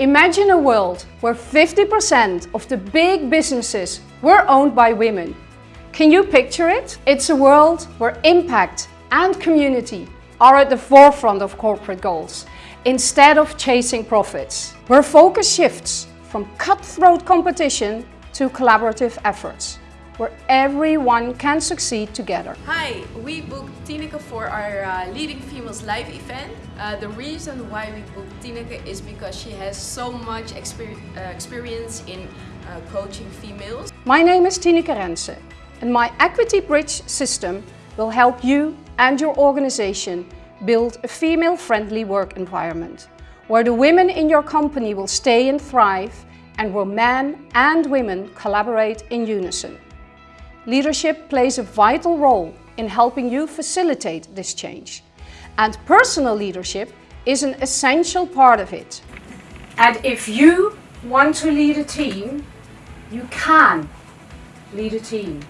Imagine a world where 50% of the big businesses were owned by women. Can you picture it? It's a world where impact and community are at the forefront of corporate goals instead of chasing profits. Where focus shifts from cutthroat competition to collaborative efforts where everyone can succeed together. Hi, we booked Tineke for our uh, Leading Females Live event. Uh, the reason why we booked Tineke is because she has so much exper uh, experience in uh, coaching females. My name is Tineke Rense and my Equity Bridge system will help you and your organization build a female-friendly work environment where the women in your company will stay and thrive and where men and women collaborate in unison. Leadership plays a vital role in helping you facilitate this change. And personal leadership is an essential part of it. And if you want to lead a team, you can lead a team.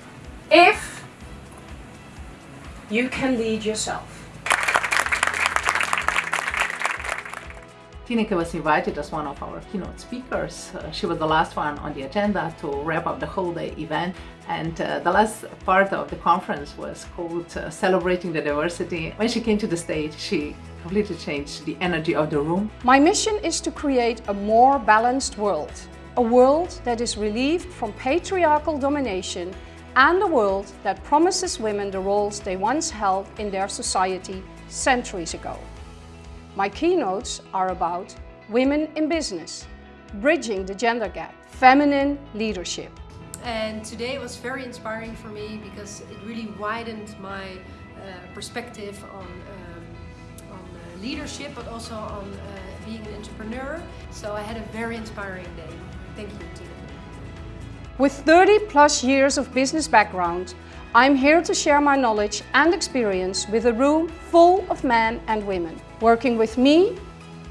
If you can lead yourself. Tineke was invited as one of our keynote speakers. Uh, she was the last one on the agenda to wrap up the whole day event and uh, the last part of the conference was called uh, Celebrating the Diversity. When she came to the stage, she completely changed the energy of the room. My mission is to create a more balanced world. A world that is relieved from patriarchal domination and a world that promises women the roles they once held in their society centuries ago. My keynotes are about women in business, bridging the gender gap, feminine leadership. And today was very inspiring for me because it really widened my uh, perspective on, um, on uh, leadership, but also on uh, being an entrepreneur. So I had a very inspiring day. Thank you, Tina. With 30 plus years of business background, I'm here to share my knowledge and experience with a room full of men and women. Working with me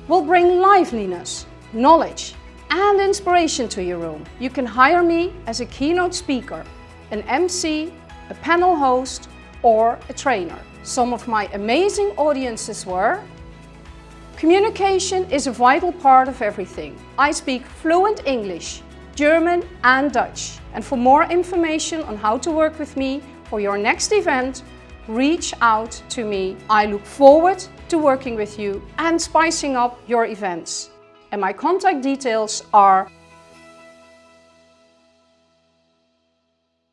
will bring liveliness, knowledge and inspiration to your room. You can hire me as a keynote speaker, an MC, a panel host or a trainer. Some of my amazing audiences were Communication is a vital part of everything. I speak fluent English, German and Dutch. And for more information on how to work with me for your next event, reach out to me. I look forward to working with you and spicing up your events. And my contact details are